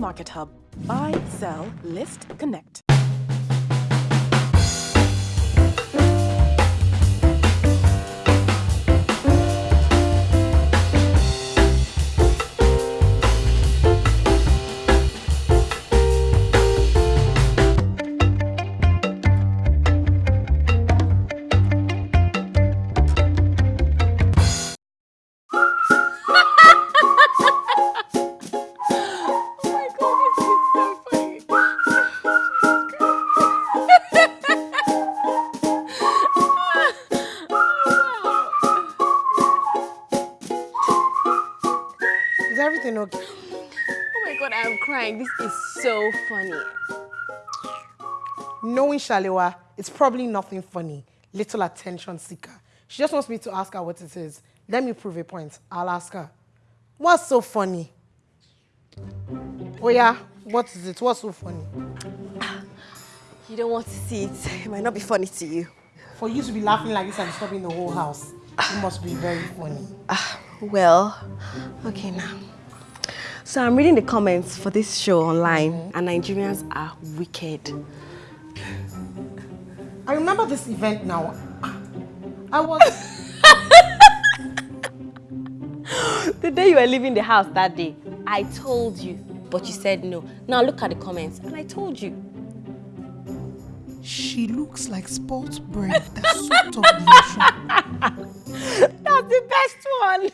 Market Hub. Buy, sell, list, connect. Everything okay? Oh my god, I'm crying. This is so funny. Knowing Shalewa, it's probably nothing funny. Little attention seeker. She just wants me to ask her what it is. Let me prove a point. I'll ask her. What's so funny? Oh yeah, what is it? What's so funny? You don't want to see it. It might not be funny to you. For you to be laughing like this and disturbing the whole house, it must be very funny. Ah. Well, okay now. So I'm reading the comments for this show online, and Nigerians are wicked. I remember this event now. I was The day you were leaving the house that day, I told you, but you said no. Now look at the comments, and I told you. She looks like sport bread That's up the ocean. That's the best one.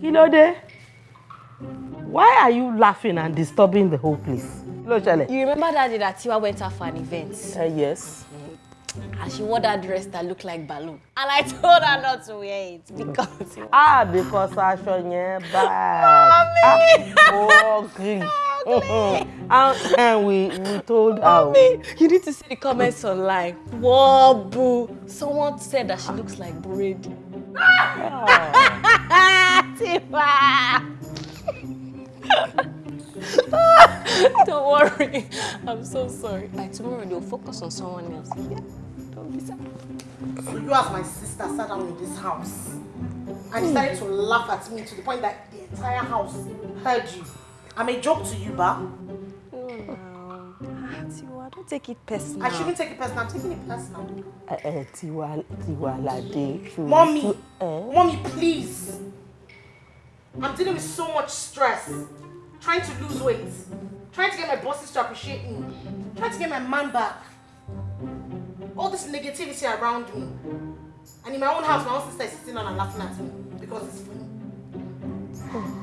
Kílódé? Why are you laughing and disturbing the whole place? Kí ló ṣẹlẹ̀? You remember that day that Tiwa went out for an event, Uh, yes. and she wore that dress that looked like balloon, and I told her not to wear it because Ah, because aṣọ yẹn bad. Ah, ugly. and, and we, we told her. Mommy, you need to see the comments online. Whoa, boo. Someone said that she looks like bread. Tiwa. Don't worry. I'm so sorry. By tomorrow, they'll focus on someone else. Yeah. Don't be sad. So you as my sister sat down in this house and decided to laugh at me to the point that the entire house heard you. I'm a joke to you, ba. No, no. Tiwa, don't take it personal. I shouldn't take it personal. I'm taking it personal. Eh, eh, Tiwa, Tiwalade. Mommy, Eh? mommy, please. I'm dealing with so much stress. Trying to lose weight. Trying to get my bosses to appreciate me. Trying to get my man back. All this negativity around me. And in my own house, my own sister is sitting on and laughing at me because it's funny.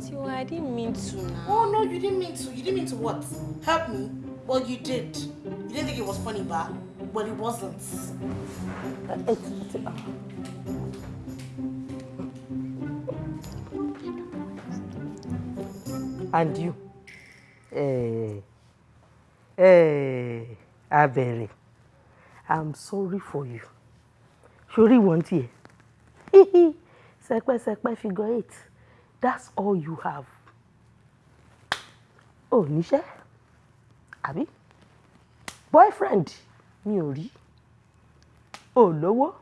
Tiwa, I didn't mean to now. Oh no, you didn't mean to. You didn't mean to what? Help me? Well, you did. You didn't think it was funny, but well, it wasn't. And you? Eh, eh, Abere, I'm sorry for you. Sori wọ́n tiẹ̀. Sẹpẹ́sẹpẹ́ figure eight. That's all you have. Ò níṣẹ́? Àbí? Boyfriend mi ò rí. Ò lówó.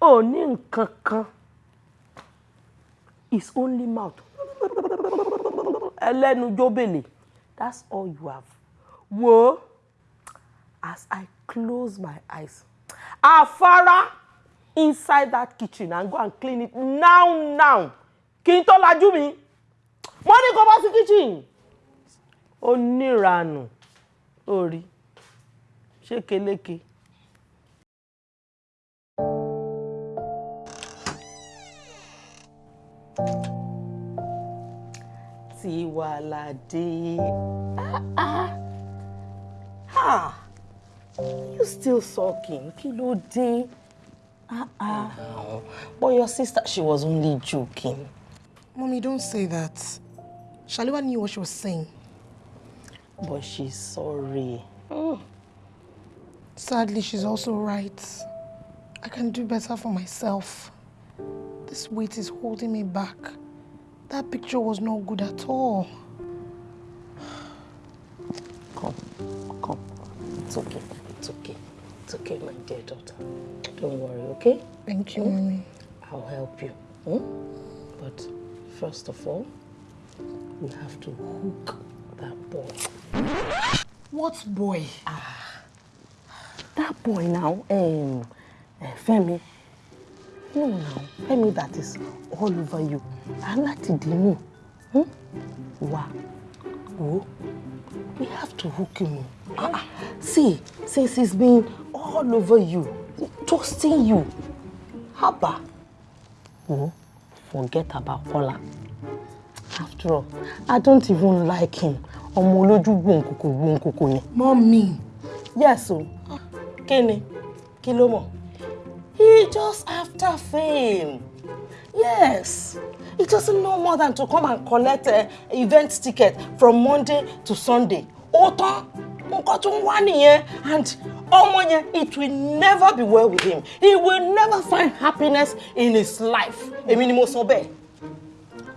Ò ní nǹkan kan. His only mouth. Ẹlẹ́nu jóbèlè. That's all you have. Wo as I close my eyes. Afárá inside that kitchen and go and clean it now now. Kí n tó lajú mi. Mo ní kó bá sí kitchen. Oníranù. Orí. Ṣé keléke? Tiwalade. Ah, ah. Ah. You still sulking? Kí ló dé? Ah, ah. But your sister, she was only joking. Mommy, don't say that. Shaliwa knew what she was saying. But she's sorry. Mm. Sadly, she's also right. I can do better for myself. This weight is holding me back. That picture was no good at all. Come, come. It's okay. It's okay. It's okay, my dear daughter. Don't worry, okay? Thank you, Mommy. I'll help you. Hmm? But First of all, we have to hook that boy. What boy? That boy now, um, uh, Femi. No, now, Femi that is all over you. I like to demo. Hmm? Wow. Oh, we have to hook him. Ah, ah. see, since he's been all over you, toasting you. Haba. Oh, forget about Kola. After all, I don't even like him. Ọmọ olójú gbòǹkòkò gbòǹkòkò yẹn. Mommy. Yes, o. Kí ni? Kí ló mọ̀? He just after fame. Yes. He doesn't know more than to come and collect a event ticket from Monday to Sunday. Ó tán. Nǹkan tó ń wá nìyẹn. And ọmọ yẹn, it will never be well with him. He will never find happiness in his life. Èmi ni mo sọ bẹ́ẹ̀.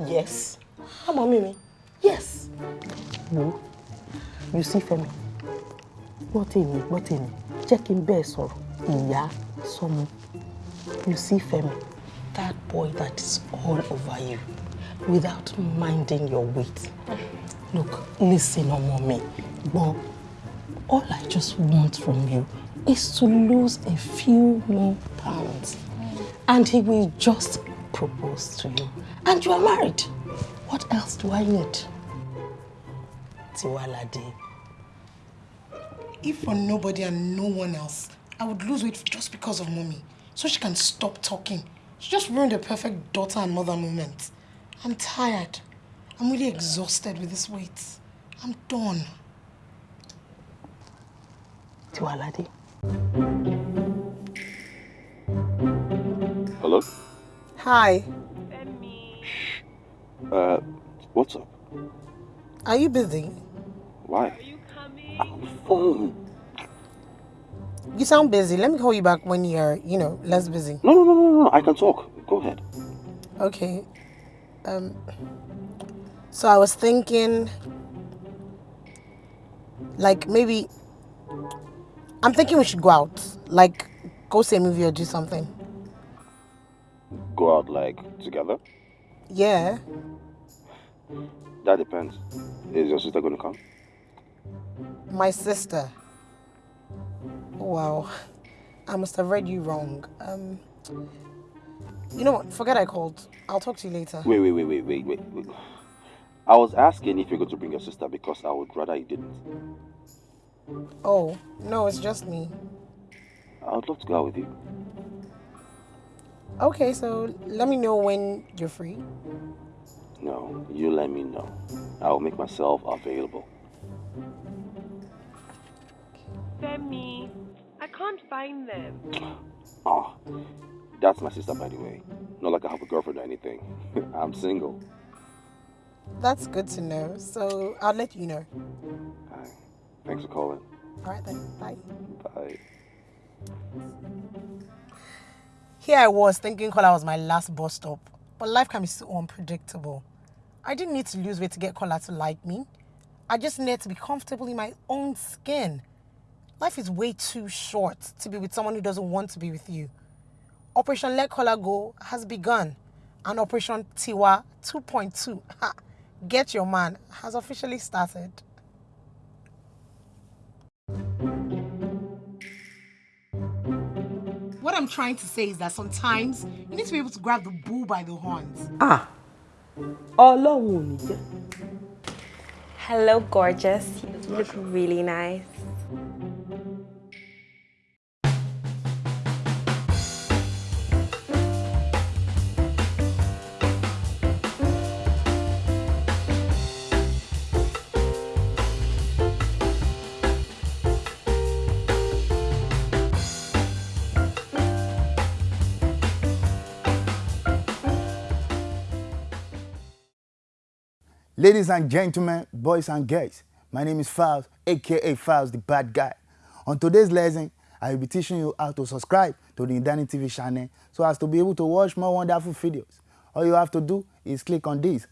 Yes. Ọmọ mi mi. Yes. Wo, you see Fẹ́mi gbọ́ tèmi gbọ́ tèmi jẹ́ kí n bẹ́ẹ̀ sọ̀rọ̀. Ìyá sọmọ. You see Femi that boy that is all over you without minding your weight. Look listen ọmọ mi. Gbọ́ all I just want from you is to lose a few more pounds. And he will just propose to you. And you are married what else do I need Tiwalade. If for nobody and no one else, I would lose weight just because of mommy. So she can stop talking. She just ruined a perfect daughter and mother moment. I'm tired. I'm really exhausted with this weight. I'm done. Tiwalade. Hello? Hi. Uh, what's up? Are you busy? Why? Are you coming? I'm on the phone. You sound busy. Let me call you back when you're, you know, less busy. No, no, no, no, no. I can talk. Go ahead. Okay. Um. So I was thinking, like maybe. I'm thinking we should go out, like go see a movie or do something. Go out like together? Yeah. That depends. Is your sister gonna come? My sister. Wow. I must have read you wrong. Um. You know what? Forget I called. I'll talk to you later. Wait, wait, wait, wait, wait, wait, wait. I was asking if you're going to bring your sister because I would rather you didn't. Oh, no, it's just me. I would love to go out with you. Okay, so let me know when you're free. No, you let me know. I will make myself available. Femi, I can't find them. Oh, that's my sister, by the way. Not like I have a girlfriend or anything. I'm single. That's good to know. So I'll let you know. Hi. Thanks for calling. All right then. Bye. Bye. Here I was thinking Kola was my last bus stop. But life can be so unpredictable. I didn't need to lose weight to get Kola to like me. I just needed to be comfortable in my own skin. Life is way too short to be with someone who doesn't want to be with you. Operation Let Kola Go has begun, and Operation Tiwa 2.2, Get Your Man, has officially started. I'm trying to say is that sometimes you need to be able to grab the bull by the horns. Ah, Ọlọ́run ò ní jẹ́. Hello, gorgeous. You look really nice. Ladies and gentlemen, boys and girls, my name is Files, aka Files the Bad Guy. On today's lesson, I will be teaching you how to subscribe to the Indani TV channel so as to be able to watch more wonderful videos. All you have to do is click on this